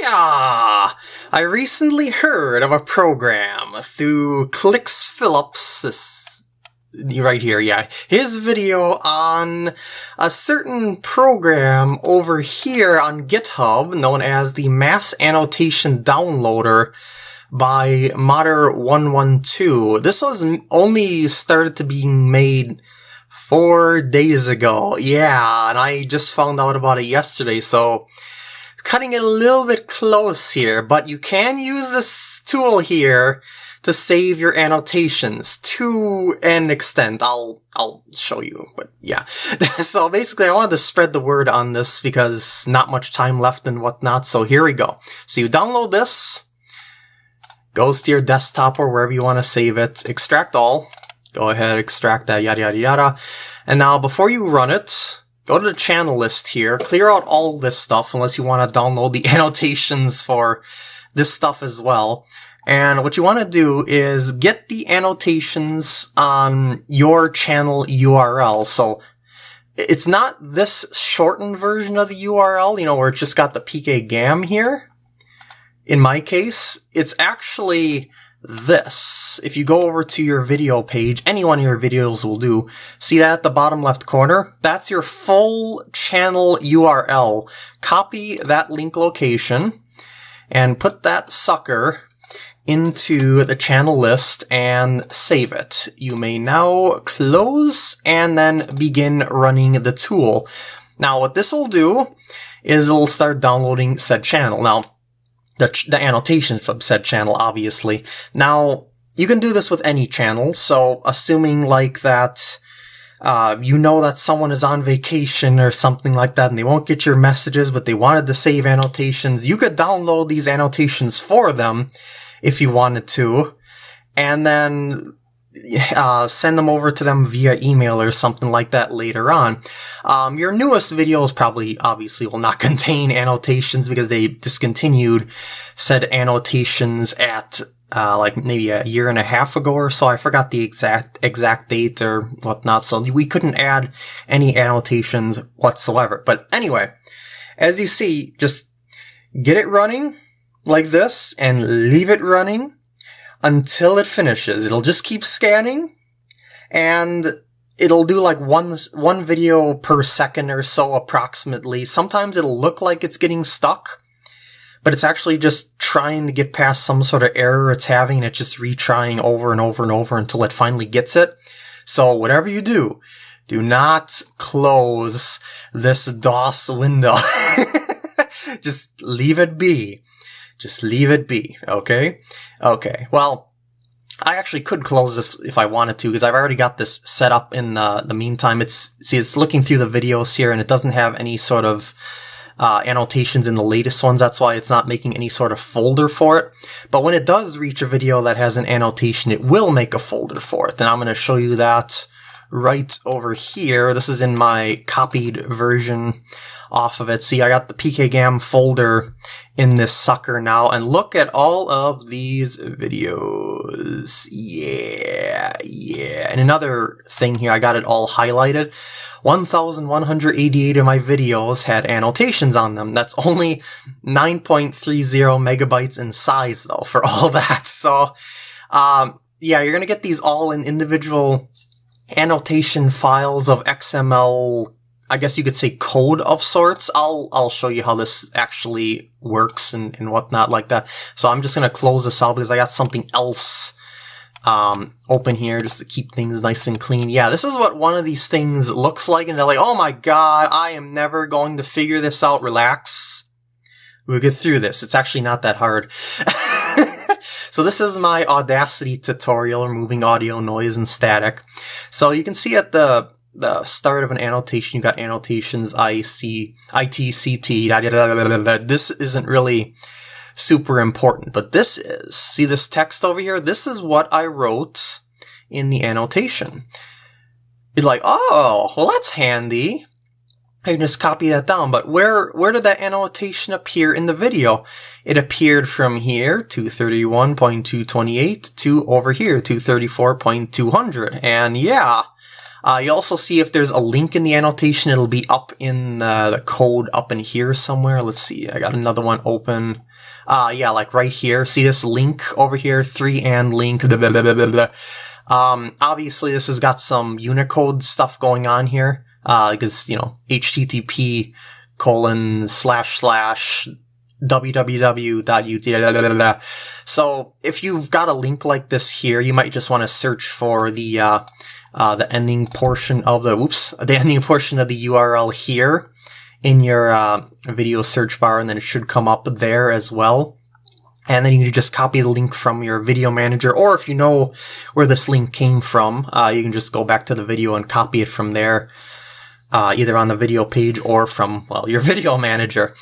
Hiya! I recently heard of a program through Kliksphilip's, right here, yeah, his video on a certain program over here on GitHub known as the Mass Annotation Downloader by Modder112. This was only started to be made four days ago. Yeah, and I just found out about it yesterday, so cutting it a little bit close here, but you can use this tool here to save your annotations to an extent. I'll I'll show you, but yeah. so basically I wanted to spread the word on this because not much time left and whatnot, so here we go. So you download this, goes to your desktop or wherever you want to save it, extract all, go ahead, extract that, yada yada yada. And now before you run it, go to the channel list here, clear out all this stuff unless you want to download the annotations for this stuff as well. And what you want to do is get the annotations on your channel URL. So it's not this shortened version of the URL, you know, where it's just got the pkgam here. In my case, it's actually this. If you go over to your video page, any one of your videos will do. See that at the bottom left corner? That's your full channel URL. Copy that link location and put that sucker into the channel list and save it. You may now close and then begin running the tool. Now what this will do is it'll start downloading said channel. Now the, the annotations from said channel, obviously. Now, you can do this with any channel, so assuming like that, uh, you know that someone is on vacation or something like that and they won't get your messages, but they wanted to save annotations, you could download these annotations for them if you wanted to, and then uh, send them over to them via email or something like that later on. Um, your newest videos probably obviously will not contain annotations because they discontinued said annotations at uh, like maybe a year and a half ago or so. I forgot the exact exact date or whatnot, so we couldn't add any annotations whatsoever. But anyway, as you see, just get it running like this and leave it running until it finishes. It'll just keep scanning and it'll do like one one video per second or so approximately. Sometimes it'll look like it's getting stuck, but it's actually just trying to get past some sort of error it's having. It's just retrying over and over and over until it finally gets it. So whatever you do, do not close this DOS window. just leave it be. Just leave it be, okay? Okay, well, I actually could close this if I wanted to because I've already got this set up in the, the meantime. It's see, it's looking through the videos here and it doesn't have any sort of uh, annotations in the latest ones. That's why it's not making any sort of folder for it. But when it does reach a video that has an annotation, it will make a folder for it. And I'm going to show you that right over here. This is in my copied version off of it. See, I got the pkgam folder in this sucker now and look at all of these videos. Yeah, yeah. And another thing here, I got it all highlighted. 1,188 of my videos had annotations on them. That's only 9.30 megabytes in size though for all that. So, um, yeah, you're gonna get these all in individual annotation files of XML I guess you could say code of sorts. I'll I'll show you how this actually works and, and whatnot like that. So I'm just gonna close this out because I got something else um, open here just to keep things nice and clean. Yeah, this is what one of these things looks like, and they're like, oh my god, I am never going to figure this out. Relax. We'll get through this. It's actually not that hard. so this is my Audacity tutorial, removing audio, noise, and static. So you can see at the the start of an annotation, you got annotations IC, ITCT, da, da, da, this isn't really super important, but this is. See this text over here? This is what I wrote in the annotation. It's like, oh, well that's handy. I can just copy that down, but where, where did that annotation appear in the video? It appeared from here, 231.228, to over here, 234.200. And yeah, Uh, you also see if there's a link in the annotation, it'll be up in uh, the code up in here somewhere. Let's see, I got another one open. Uh, yeah, like right here. See this link over here? 3 and link. Blah, blah, blah. Um, obviously, this has got some Unicode stuff going on here. Because, you know, HTTP colon slash slash www.ut. So if you've got a link like this here, you might just want to search for the uh, uh, the ending portion of the oops the ending portion of the URL here in your uh, video search bar, and then it should come up there as well. And then you can just copy the link from your video manager, or if you know where this link came from, uh, you can just go back to the video and copy it from there, uh, either on the video page or from well your video manager.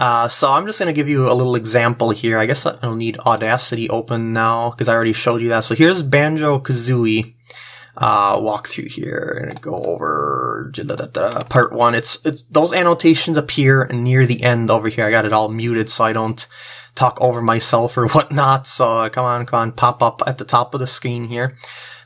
Uh, so I'm just going to give you a little example here. I guess I don't need Audacity open now because I already showed you that. So here's Banjo-Kazooie uh, walk through here and go over part one. It's it's those annotations appear near the end over here. I got it all muted so I don't talk over myself or whatnot. So uh, come on, come on, pop up at the top of the screen here.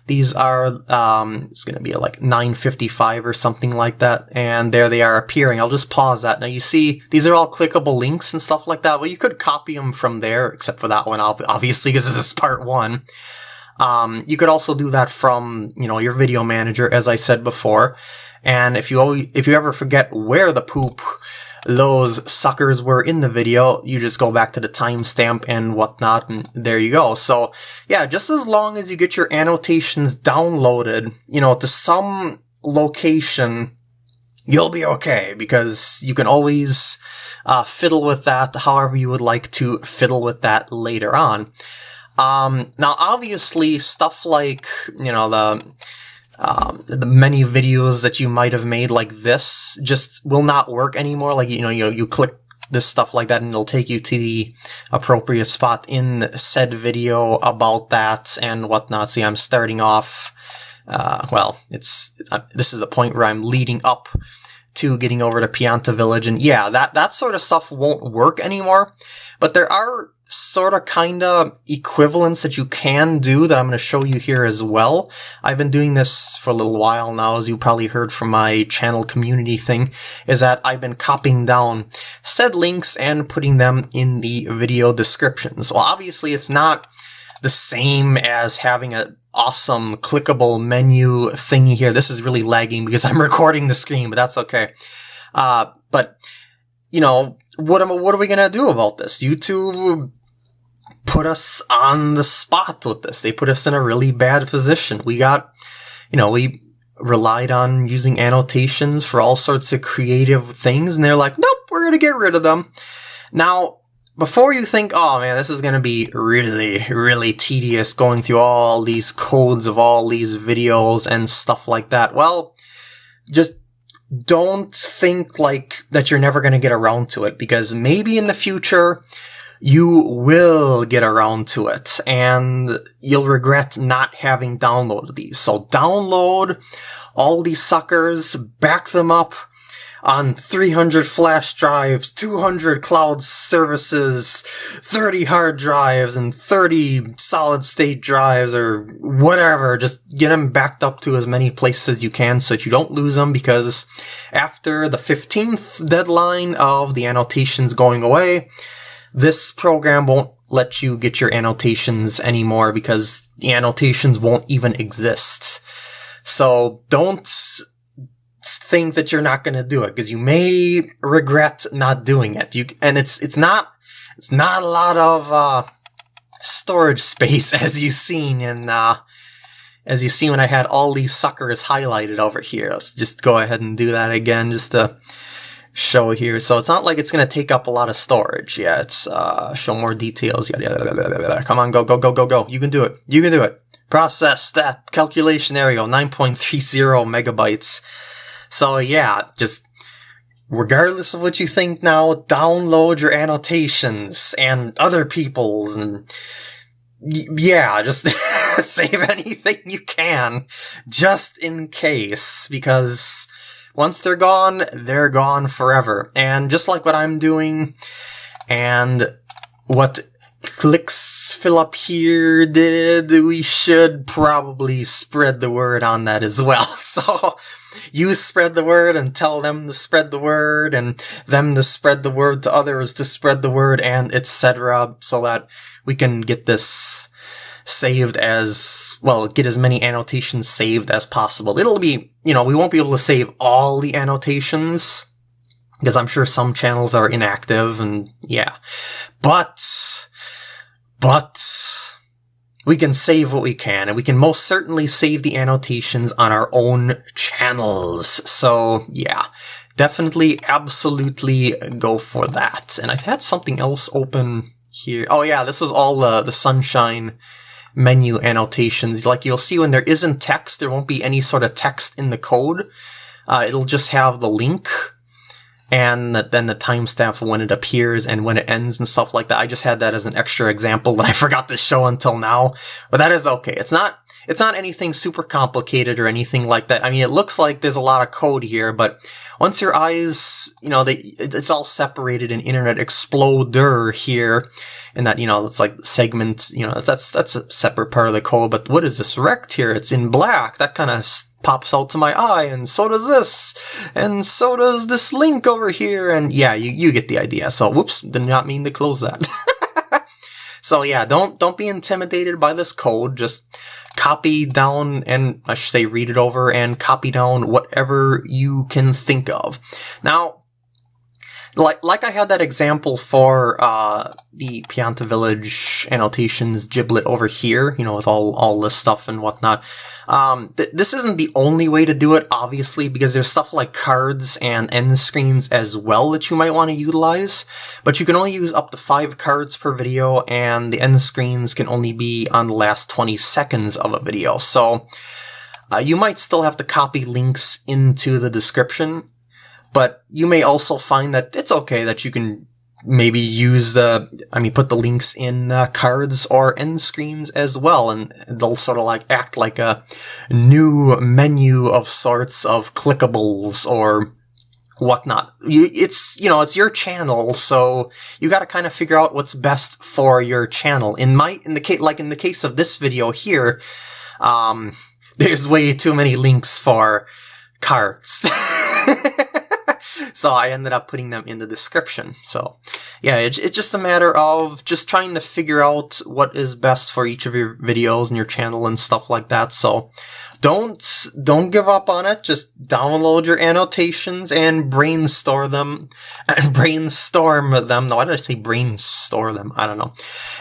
These are, um, it's going to be like 955 or something like that. And there they are appearing. I'll just pause that. Now you see, these are all clickable links and stuff like that. Well, you could copy them from there, except for that one, obviously, because this is part one. Um, you could also do that from, you know, your video manager, as I said before. And if you if you ever forget where the poop those suckers were in the video, you just go back to the timestamp and whatnot, and there you go. So, yeah, just as long as you get your annotations downloaded, you know, to some location, you'll be okay, because you can always uh, fiddle with that however you would like to fiddle with that later on. Um, now, obviously, stuff like, you know, the um, the many videos that you might have made like this just will not work anymore. Like, you know, you you click this stuff like that and it'll take you to the appropriate spot in said video about that and whatnot. See, I'm starting off, uh, well, it's, uh, this is the point where I'm leading up to getting over to Pianta Village. And yeah, that, that sort of stuff won't work anymore. But there are sort of kind of equivalents that you can do that I'm going to show you here as well. I've been doing this for a little while now, as you probably heard from my channel community thing, is that I've been copying down said links and putting them in the video descriptions. Well, obviously it's not the same as having a awesome clickable menu thingy here. This is really lagging because I'm recording the screen, but that's okay. Uh, but, you know, what am what are we gonna do about this? YouTube put us on the spot with this. They put us in a really bad position. We got, you know, we relied on using annotations for all sorts of creative things, and they're like, nope, we're gonna get rid of them. Now, before you think, oh man, this is gonna be really, really tedious going through all these codes of all these videos and stuff like that, well, just don't think like that you're never gonna get around to it because maybe in the future you will get around to it and you'll regret not having downloaded these. So download all these suckers, back them up on 300 flash drives, 200 cloud services, 30 hard drives, and 30 solid state drives or whatever. Just get them backed up to as many places as you can so that you don't lose them because after the 15th deadline of the annotations going away, this program won't let you get your annotations anymore because the annotations won't even exist. So don't think that you're not going to do it because you may regret not doing it. You and it's it's not it's not a lot of uh, storage space as you've seen in uh, as you see when I had all these suckers highlighted over here. Let's just go ahead and do that again just to show here. So it's not like it's going to take up a lot of storage. Yeah, it's uh, show more details. Yeah, yeah, Come on, go, go, go, go, go. You can do it. You can do it. Process that calculation. Go. 9.30 megabytes. So yeah, just regardless of what you think now, download your annotations and other people's and yeah, just save anything you can just in case because once they're gone, they're gone forever. And just like what I'm doing and what Kliksphilip here did, we should probably spread the word on that as well. So you spread the word and tell them to spread the word and them to spread the word to others to spread the word and etc. so that we can get this saved as, well, get as many annotations saved as possible. It'll be, you know, we won't be able to save all the annotations because I'm sure some channels are inactive and yeah. But, but, we can save what we can, and we can most certainly save the annotations on our own channels. So, yeah, definitely, absolutely go for that. And I've had something else open here. Oh yeah, this was all uh, the Sunshine menu annotations. Like you'll see when there isn't text, there won't be any sort of text in the code. Uh, it'll just have the link and then the timestamp when it appears and when it ends and stuff like that. I just had that as an extra example that I forgot to show until now, but that is okay. It's not it's not anything super complicated or anything like that. I mean, it looks like there's a lot of code here, but once your eyes, you know, they it's all separated in Internet Explorer here, and that you know it's like segments, you know, that's that's a separate part of the code. But what is this rect here? It's in black. That kind of pops out to my eye, and so does this, and so does this link over here, and yeah, you, you get the idea. So, whoops, did not mean to close that. so yeah, don't don't be intimidated by this code. Just copy down and I should say read it over and copy down whatever you can think of. Now, like like I had that example for uh, the Pianta Village annotations giblet over here, you know, with all all this stuff and whatnot. Um, th- this isn't the only way to do it, obviously, because there's stuff like cards and end screens as well that you might want to utilize. But you can only use up to five cards per video, and the end screens can only be on the last 20 seconds of a video. So uh, you might still have to copy links into the description but you may also find that it's okay that you can maybe use the, I mean, put the links in uh, cards or end screens as well, and they'll sort of like act like a new menu of sorts of clickables or whatnot. You, it's, you know, it's your channel, so you gotta kind of figure out what's best for your channel. In my, in the case, like in the case of this video here, um, there's way too many links for cards. so I ended up putting them in the description. So yeah, it's, it's just a matter of just trying to figure out what is best for each of your videos and your channel and stuff like that. So don't don't give up on it. Just download your annotations and brainstorm them. And brainstorm them. No, why did I say brainstorm them? I don't know.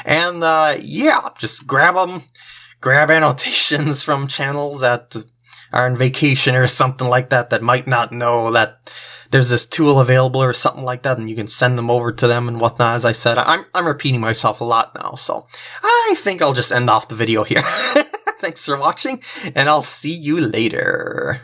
And uh, yeah, just grab them. Grab annotations from channels that are on vacation or something like that that might not know that there's this tool available or something like that, and you can send them over to them and whatnot. As I said, I'm, I'm repeating myself a lot now, so I think I'll just end off the video here. Thanks for watching, and I'll see you later.